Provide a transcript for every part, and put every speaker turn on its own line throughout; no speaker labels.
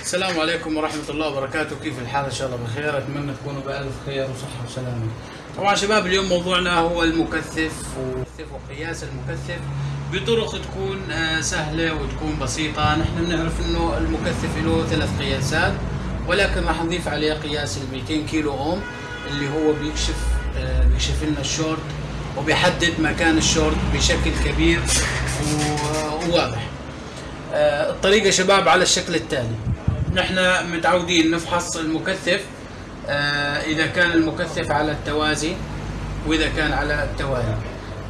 السلام عليكم ورحمة الله وبركاته. كيف الحال؟ إن شاء الله بخير. أتمنى تكونوا بألف خير وصحة وسلامة. طبعا شباب اليوم موضوعنا هو المكثف وقياس المكثف بطرق تكون آه، سهلة وتكون بسيطة. نحن بنعرف إنه المكثف له ثلاث قياسات ولكن راح نضيف عليه قياس ال 200 كيلو أوم اللي هو بيكشف آه، بيكشف لنا الشورت وبيحدد مكان الشورت بشكل كبير وواضح. آه، الطريقة شباب على الشكل التالي. نحن متعودين نفحص المكثف آه، إذا كان المكثف على التوازي وإذا كان على التوالي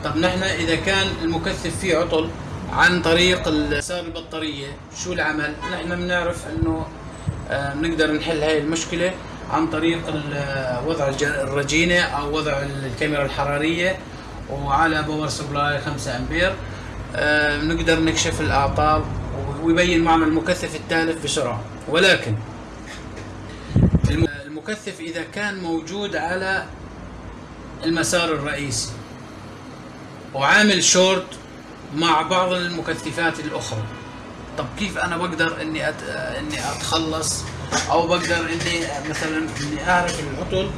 طب نحن إذا كان المكثف فيه عطل عن طريق مسار البطارية شو العمل؟ نحن بنعرف أنه آه، بنقدر نحل هاي المشكلة عن طريق ال- وضع الرجينة أو وضع الكاميرا الحرارية وعلى power supply 5 أمبير آه، بنقدر نكشف الأعطال ويبين معنا المكثف التالف بسرعة. ولكن الم- المكثف إذا كان موجود على المسار الرئيسي وعامل شورت مع بعض المكثفات الأخرى. طب كيف أنا بقدر إني أت... إني أتخلص؟ أو بقدر إني مثلا إني أعرف العطل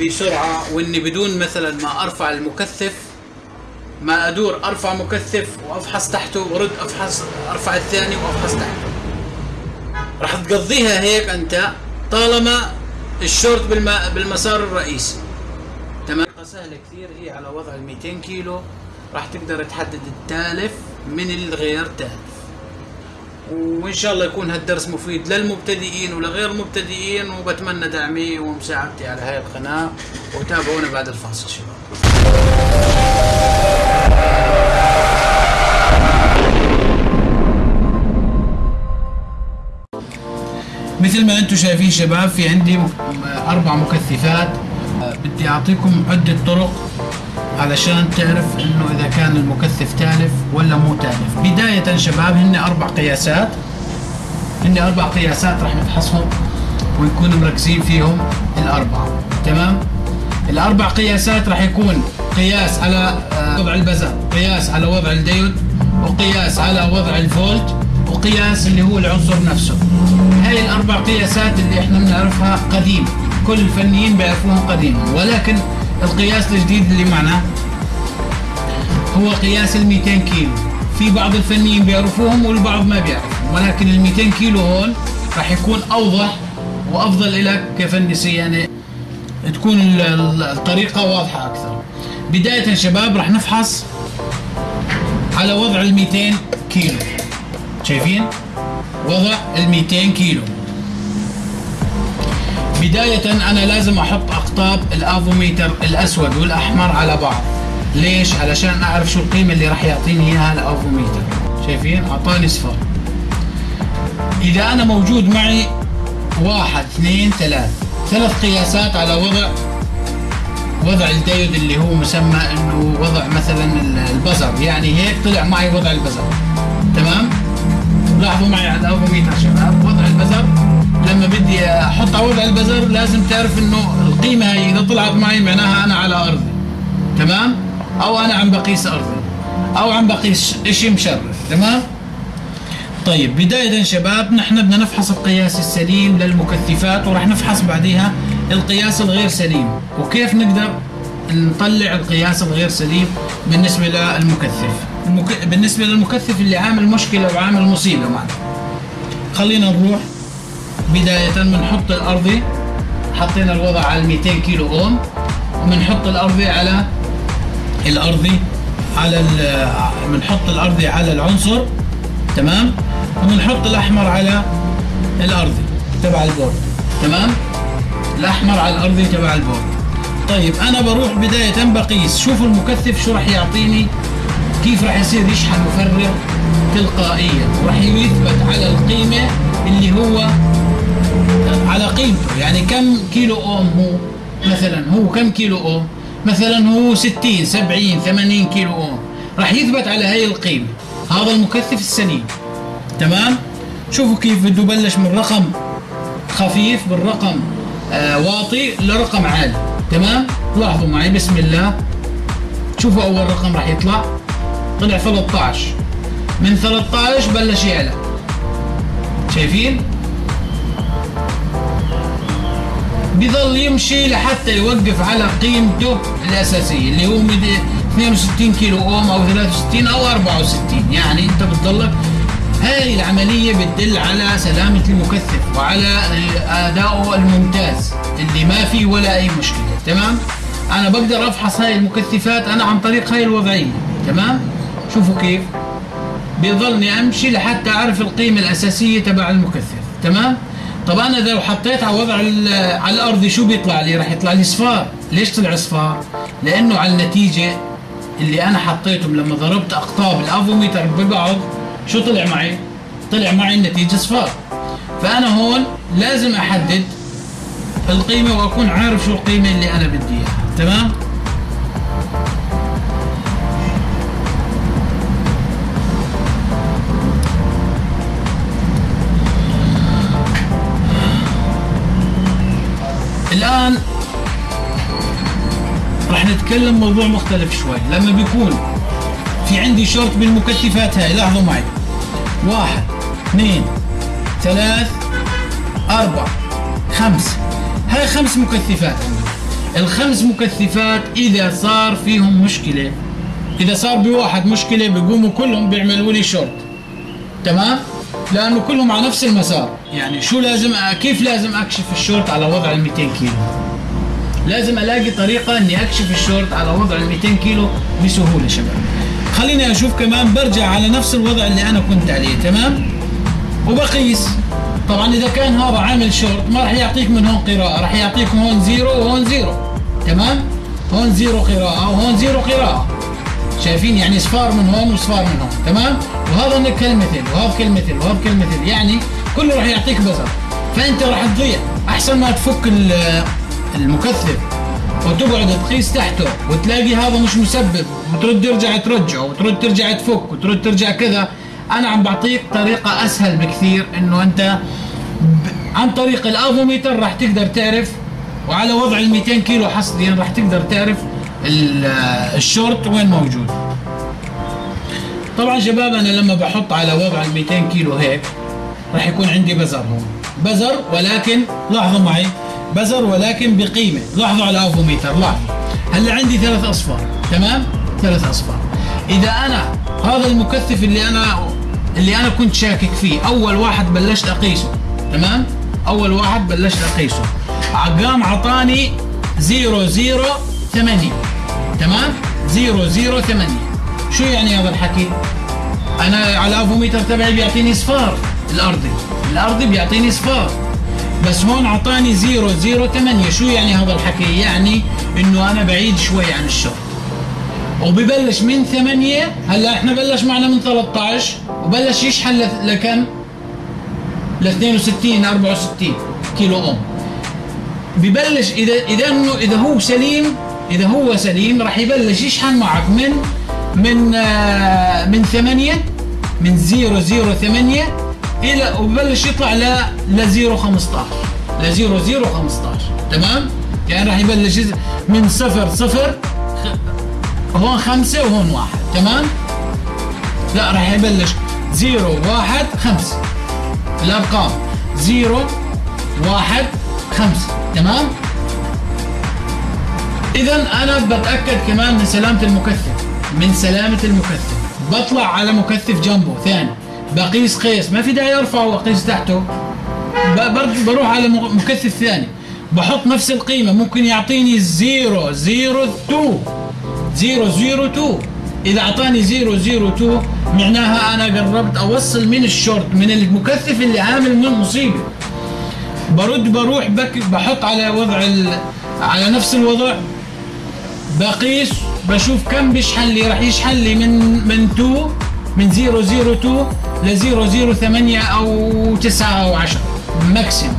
بسرعة وإني بدون مثلا ما أرفع المكثف ما أدور أرفع مكثف وأفحص تحته وأرد أفحص أرفع الثاني وأفحص تحته راح تقضيها هيك أنت طالما الشورت بالم... بالمسار الرئيسي تمام؟ سهلة كثير هي على وضع ال 200 كيلو. راح تقدر تحدد التالف من الغير تالف. وإن شاء الله يكون هالدرس مفيد للمبتدئين ولغير المبتدئين وبتمنى دعمي ومساعدتي على هاي القناة. وتابعونا بعد الفاصل شباب. مثل ما أنتم شايفين شباب في عندي أربع مكثفات. بدي أعطيكم عدة طرق علشان تعرف إنه إذا كان المكثف تالف ولا مو تالف. بداية شباب هن أربع قياسات. هن أربع قياسات راح نفحصهم ونكون مركزين فيهم الأربعة. تمام؟ الأربع قياسات راح يكون قياس على آه، وضع البزر قياس على وضع الديود وقياس على وضع الفولت وقياس اللي هو العنصر نفسه. هاي الأربع قياسات اللي إحنا بنعرفها قديم كل الفنيين بيعرفوها قديما ولكن القياس الجديد اللي معنا هو قياس ال 200 كيلو. في بعض الفنيين بيعرفوهم والبعض ما بيعرفهم. ولكن ال 200 كيلو هون راح يكون أوضح وأفضل لك كفني صيانه تكون ال- ال- الطريقة واضحة أكثر. بداية شباب راح نفحص على وضع ال 200 كيلو. شايفين؟ وضع ال 200 كيلو. بداية أنا لازم أحط أقطاب الأفوميتر الأسود والأحمر على بعض. ليش؟ علشان أعرف شو القيمة اللي راح يعطيني إياها الأفوميتر. شايفين؟ أعطاني صفر. إذا أنا موجود معي واحد اثنين ثلاث. ثلاث قياسات على وضع وضع الديود اللي هو مسمى إنه وضع مثلا ال- ال buzzer. يعني هيك طلع معي وضع ال buzzer. تمام؟ لاحظوا معي على الافوميتر شباب وضع ال buzzer. لما بدي أحط على وضع ال buzzer لازم تعرف إنه القيمة هي إذا طلعت معي معناها أنا على أرضي. تمام؟ أو أنا عم بقيس أرضي. أو عم بقيس إشي مشرف. تمام؟ طيب بداية شباب نحن بدنا نفحص القياس السليم للمكثفات وراح نفحص بعديها القياس الغير سليم. وكيف نقدر نطلع القياس الغير سليم بالنسبة للمكثف؟ المك... بالنسبة للمكثف اللي عامل مشكلة وعامل مصيبة معنا. خلينا نروح بداية بنحط الأرضي حطينا الوضع على 200 كيلو أوم. وبنحط الأرضي على الأرضي على بنحط الأرضي على العنصر. تمام؟ وبنحط الأحمر على الأرضي تبع ال board. تمام؟ الأحمر على الأرضي تبع ال board طيب أنا بروح بداية بقيس. شوف المكثف شو راح يعطيني كيف راح يصير يشحن مفرغ تلقائيا. وراح يثبت على القيمة اللي هو على قيمته. يعني كم كيلو أوم هو مثلا؟ هو كم كيلو أوم؟ مثلا هو 60 70 80 كيلو أوم. راح يثبت على هاي القيمة. هذا المكثف السليم تمام؟ شوفوا كيف بده يبلش من رقم خفيف بالرقم. آه، واطي لرقم عالي. تمام؟ لاحظوا معي بسم الله. شوفوا أول رقم راح يطلع. طلع 13 من 13 بلش يعلى. شايفين؟ بيظل يمشي لحتى يوقف على قيمته الأساسية اللي هو 62 كيلو أوم أو 63 أو 64 يعني أنت بتضلك هاي العملية بتدل على سلامة المكثف وعلى أدائه الممتاز اللي ما فيه ولا أي مشكلة تمام؟ أنا بقدر أفحص هاي المكثفات أنا عن طريق هاي الوضعية تمام؟ شوفوا كيف. بيظلني أمشي لحتى أعرف القيمة الأساسية تبع المكثف تمام؟ طب أنا لو حطيت على وضع على الأرض شو بيطلع لي؟ راح يطلع لي صفار. ليش طلع صفار؟ لأنه على النتيجة اللي أنا حطيتهم لما ضربت أقطاب الأفوميتر ببعض شو طلع معي؟ طلع معي النتيجة صفار فأنا هون لازم أحدد القيمة وأكون عارف شو القيمة اللي أنا بدي إياها. تمام؟ الآن راح نتكلم موضوع مختلف شوي. لما بيكون في عندي شورت بالمكثفات هاي لاحظوا معي. واحد اثنين ثلاث أربع خمس. هاي خمس مكثفات. الخمس مكثفات إذا صار فيهم مشكلة إذا صار بواحد مشكلة بيقوموا كلهم بيعملوا لي شورت تمام؟ لأنه كلهم على نفس المسار. يعني شو لازم كيف لازم أكشف الشورت على وضع ال 200 كيلو؟ لازم ألاقي طريقة إني أكشف الشورت على وضع ال 200 كيلو بسهولة شباب. خليني أشوف كمان برجع على نفس الوضع اللي أنا كنت عليه تمام؟ وبقيس. طبعا إذا كان هذا عامل شورت ما راح يعطيك من هون قراءة راح يعطيك هون zero وهون zero تمام؟ هون zero قراءة وهون zero قراءة. شايفين؟ يعني صفار من هون وصفار من هون تمام؟ وهذا كلمتين وهذا كلمتين وهذا كلمتين يعني كله راح يعطيك buzzer. فأنت راح تضيع أحسن ما تفك المكثف. وتقعد تقيس تحته وتلاقي هذا مش مسبب. وترد ترجع ترجعه وترد ترجع تفك وترد ترجع كذا. أنا عم بعطيك طريقة أسهل بكثير إنه أنت عن طريق الافوميتر راح تقدر تعرف وعلى وضع ال 200 كيلو حصريا راح تقدر تعرف الشورت وين موجود. طبعا شباب أنا لما بحط على وضع ال 200 كيلو هيك راح يكون عندي بزر هون. بزر ولكن لاحظوا معي بزر ولكن بقيمة. لاحظوا على الافوميتر لاحظوا هلا عندي ثلاث أصفار. تمام؟ ثلاث أصفار. إذا أنا هذا المكثف اللي أنا اللي أنا كنت شاكك فيه أول واحد بلشت أقيسه. تمام؟ أول واحد بلشت أقيسه. قام عطاني 008 تمام؟ 008 شو يعني هذا الحكي؟ أنا على الافوميتر تبعي بيعطيني صفار. الأرضي. الأرضي بيعطيني صفار. بس هون أعطاني 008 شو يعني هذا الحكي؟ يعني إنه أنا بعيد شوي عن الشرط وببلش من 8 هلأ إحنا بلش معنا من 13 وبلش يشحن لكم؟ ل 62 64 كيلو أوم. ببلش إذا إذا إنه إذا هو سليم إذا هو سليم راح يبلش يشحن معك من من آه من 8 من 008 إلى وببلش يطلع ل ل 015 ل 0015 تمام؟ يعني راح يبلش من صفر صفر هون خمسة وهون واحد. تمام؟ لا راح يبلش zero واحد خمسة الأرقام. zero واحد خمسة تمام؟ إذا أنا بتأكد كمان من سلامة المكثف. من سلامة المكثف. بطلع على مكثف جنبه ثاني. بقيس قيس. ما في داعي أرفعه واقيس تحته. بروح على مكثف ثاني. بحط نفس القيمة. ممكن يعطيني 0 0 2 0 0 2 إذا أعطاني 0 0 2 معناها أنا قربت أوصل من الشورت من المكثف اللي عامل من مصيبة. برد بروح بك بحط على وضع على نفس الوضع. بقيس بشوف كم بيشحن لي. راح يشحن لي من من 2 من 002 ل 008 أو 9 أو 10 maximum.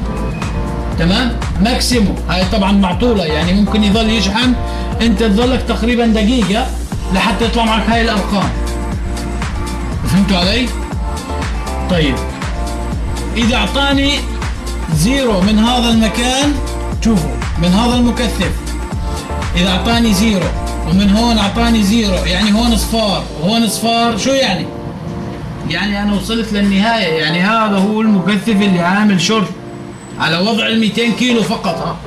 تمام؟ maximum. هاي طبعا مع طولة يعني ممكن يظل يشحن أنت تظلك تقريبا دقيقة لحتى يطلع معك هاي الأرقام. فهمتوا علي؟ طيب. إذا أعطاني zero من هذا المكان شوفوا من هذا المكثف. إذا أعطاني zero ومن هون أعطاني zero يعني هون صفار وهون صفار شو يعني؟ يعني أنا وصلت للنهاية. يعني هذا هو المكثف اللي عامل شر على وضع ال 200 كيلو فقط ها.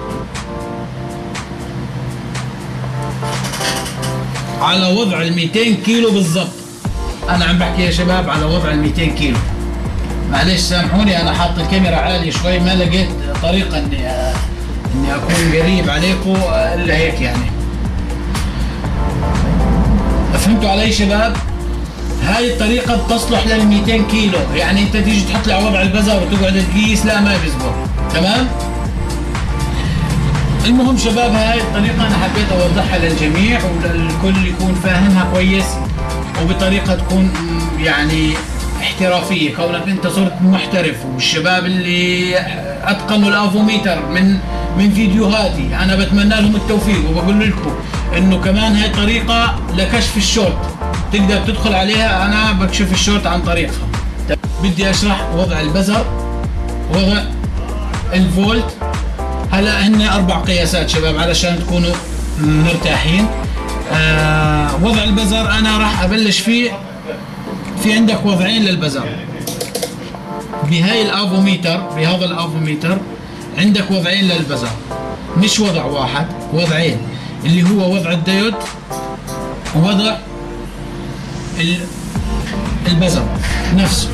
على وضع ال 200 كيلو بالضبط. أنا عم بحكي يا شباب على وضع ال 200 كيلو. معلش سامحوني أنا حاط الكاميرا عالية شوي ما لقيت طريقة إني إني أكون قريب عليكم إلا هيك يعني. فهمتوا علي شباب؟ هاي الطريقة بتصلح لل 200 كيلو. يعني انت تيجي تحط لي على وضع البزر وتقعد تقيس لا ما بيزبط. تمام؟ المهم شباب هاي الطريقة أنا حبيت أوضحها للجميع وللكل يكون فاهمها كويس وبطريقة تكون يعني احترافية. كونك أنت صرت محترف والشباب اللي أتقنوا الأفوميتر من من فيديوهاتي أنا بتمنى لهم التوفيق وبقول لكم إنه كمان هاي طريقة لكشف الشورت تقدر تدخل عليها أنا بكشف الشورت عن طريقها. بدي أشرح وضع ال buzzer وضع الفولت. هلا هن أربع قياسات شباب علشان تكونوا مرتاحين. آه وضع ال buzzer أنا راح أبلش فيه. في عندك وضعين لل buzzer. بهاي الافوميتر بهذا الافوميتر عندك وضعين لل buzzer. مش وضع واحد وضعين اللي هو وضع الديود ووضع ال buzzer نفسه.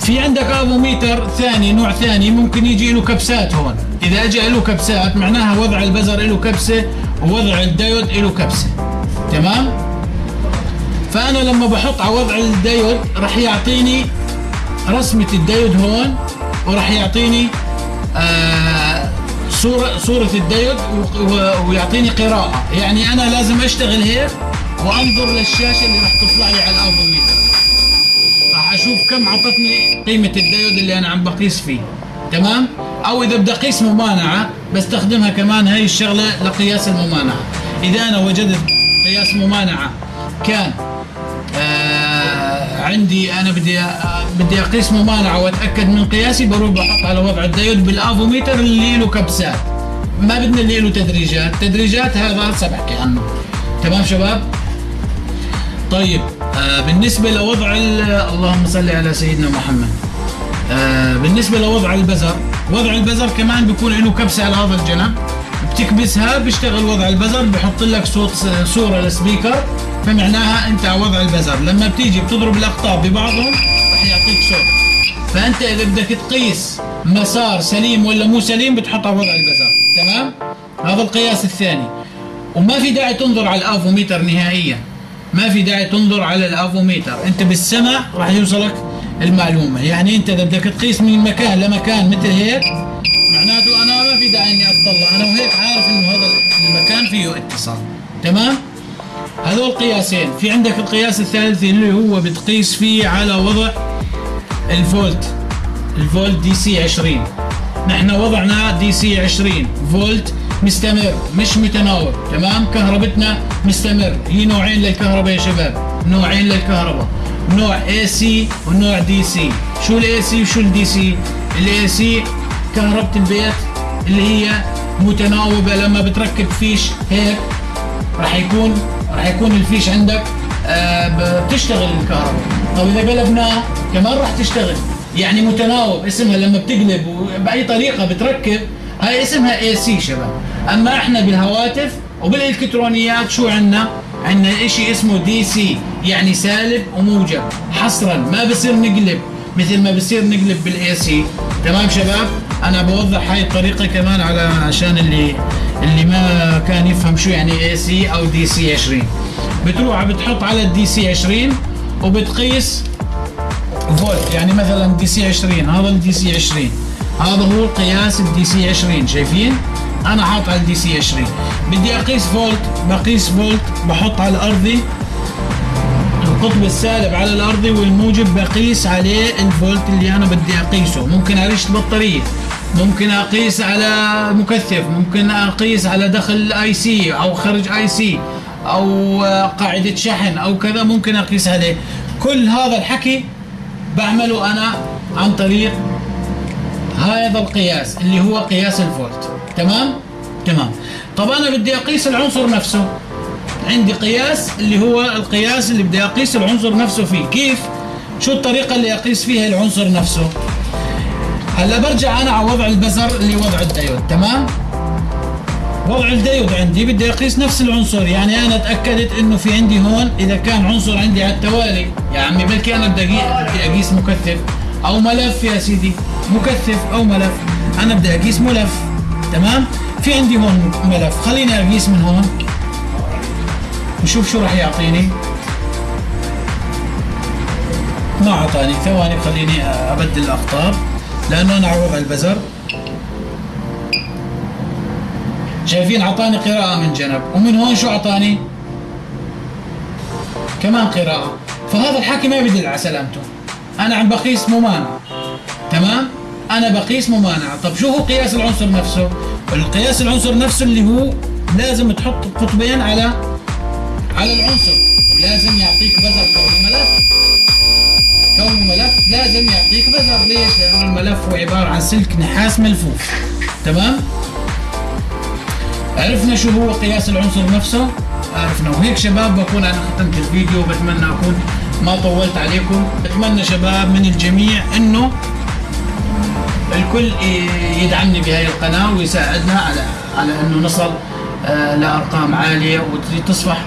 في عندك أفوميتر ثاني نوع ثاني ممكن يجي له كبسات هون. إذا اجى له كبسات معناها وضع ال buzzer له كبسة ووضع الديود له كبسة. تمام؟ فأنا لما بحط على وضع الديود راح يعطيني رسمة الديود هون وراح يعطيني آه صوره صورة الديود ويعطيني قراءة. يعني أنا لازم أشتغل هيك وانظر للشاشه اللي راح تطلع لي على الافوميتر راح أشوف كم عطتني قيمة الديود اللي أنا عم بقيس فيه. تمام؟ أو إذا بدي أقيس ممانعة بستخدمها كمان هاي الشغلة لقياس الممانعة. إذا أنا وجدت قياس ممانعة كان آه عندي أنا بدي آه بدي أقيس ممانعة وأتأكد من قياسي بروح بحط على وضع الديود بالافوميتر اللي له كبسات ما بدنا اللي له تدريجات. تدريجات هذا هسه بحكي عنه تمام شباب؟ طيب آه بالنسبة لوضع اللهم صل على سيدنا محمد. آه بالنسبة لوضع ال buzzer وضع ال buzzer كمان بيكون له كبسة على هذا الجنب. بتكبسها بيشتغل وضع ال buzzer بحط لك صوت صورة لل speaker. فمعناها أنت على وضع ال buzzer. لما بتيجي بتضرب الاقطاب ببعضهم راح يعطيك صوت. فأنت إذا بدك تقيس مسار سليم ولا مو سليم بتحط على وضع ال buzzer. تمام؟ هذا القياس الثاني. وما في داعي تنظر على الافوميتر نهائيا. ما في داعي تنظر على الأفوميتر. أنت بالسمع راح يوصلك المعلومة. يعني أنت إذا بدك تقيس من مكان لمكان مثل هيك معناته أنا ما في داعي إني اطلع أنا وهيك عارف إنه هذا المكان فيه اتصال. تمام؟ هذول قياسين. في عندك القياس الثالث اللي هو بتقيس فيه على وضع الفولت. الفولت DC 20 نحن وضعنا DC 20 فولت مستمر مش متناوب تمام؟ كهربتنا مستمر. هي نوعين للكهرباء يا شباب. نوعين للكهرباء. نوع AC ونوع DC شو ال AC وشو ال DC ال AC كهرباء البيت اللي هي متناوبة. لما بتركب فيش هيك راح يكون راح يكون الفيش عندك آه بتشتغل الكهرباء. طب إذا قلبناه كمان راح تشتغل. يعني متناوب. اسمها لما بتقلب بأي طريقة بتركب هاي اسمها AC شباب. أما إحنا بالهواتف وبالإلكترونيات شو عندنا؟ عندنا إشي اسمه DC يعني سالب وموجب. حصرا ما بصير نقلب مثل ما بصير نقلب بال AC تمام شباب؟ أنا بوضح هاي الطريقة كمان على عشان اللي اللي ما كان يفهم شو يعني اي سي أو دي سي 20 بتروح بتحط على ال DC 20 وبتقيس فولت يعني مثلا DC 20 هذا ال DC 20 هذا هو قياس ال DC 20 شايفين؟ أنا حاط على ال DC 20 بدي أقيس فولت بقيس فولت بحط على الارضي القطب السالب على الأرضي والموجب بقيس عليه الفولت اللي أنا بدي أقيسه. ممكن أقيس بطارية ممكن أقيس على مكثف ممكن أقيس على دخل IC أو خرج IC أو قاعدة شحن أو كذا ممكن أقيس عليه. كل هذا الحكي بعمله أنا عن طريق هذا القياس اللي هو قياس الفولت. تمام؟ تمام. طب أنا بدي أقيس العنصر نفسه. عندي قياس اللي هو القياس اللي بدي أقيس العنصر نفسه فيه. كيف؟ شو الطريقة اللي أقيس فيها العنصر نفسه؟ هلا برجع أنا على وضع ال buzzer اللي وضع الديود تمام؟ وضع الديود عندي بدي أقيس نفس العنصر. يعني أنا تأكدت إنه في عندي هون إذا كان عنصر عندي على التوالي. يا عمي بلكي أنا بدي بدي أقيس مكثف. أو ملف يا سيدي. مكثف أو ملف. أنا بدي أقيس ملف. تمام؟ في عندي هون ملف. خليني أقيس من هون. نشوف شو راح يعطيني. ما اعطاني ثواني خليني أبدل الاقطاب لأنه أنا على البزر. شايفين؟ اعطاني قراءة من جنب. ومن هون شو اعطاني كمان قراءة. فهذا الحكي ما بدل على سلامته. أنا عم بقيس ممانع تمام؟ أنا بقيس ممانعة. طب شو هو قياس العنصر نفسه؟ القياس العنصر نفسه اللي هو لازم تحط قطبين على على العنصر. ولازم يعطيك بزر كون ملف. كون ملف لازم يعطيك بزر ليش؟ لأنه الملف هو عبارة عن سلك نحاس ملفوف. تمام؟ عرفنا شو هو قياس العنصر نفسه؟ عرفنا. وهيك شباب بكون أنا ختمت الفيديو. بتمنى أكون ما طولت عليكم. بتمنى شباب من الجميع إنه الكل يدعمني بهاي القناة ويساعدنا على على أنه نصل آه، لأرقام عالية وتصبح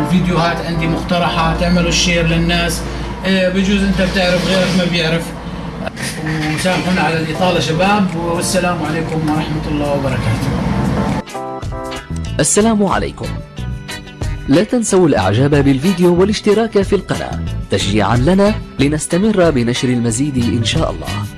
الفيديوهات عندي مقترحة تعملوا الشير للناس. آه، بجوز أنت بتعرف غيرك ما بيعرف. وسامحونا على الإطالة شباب والسلام عليكم ورحمة الله وبركاته.
السلام عليكم. لا تنسوا الإعجاب بالفيديو والاشتراك في القناة تشجيعا لنا لنستمر بنشر المزيد إن شاء الله.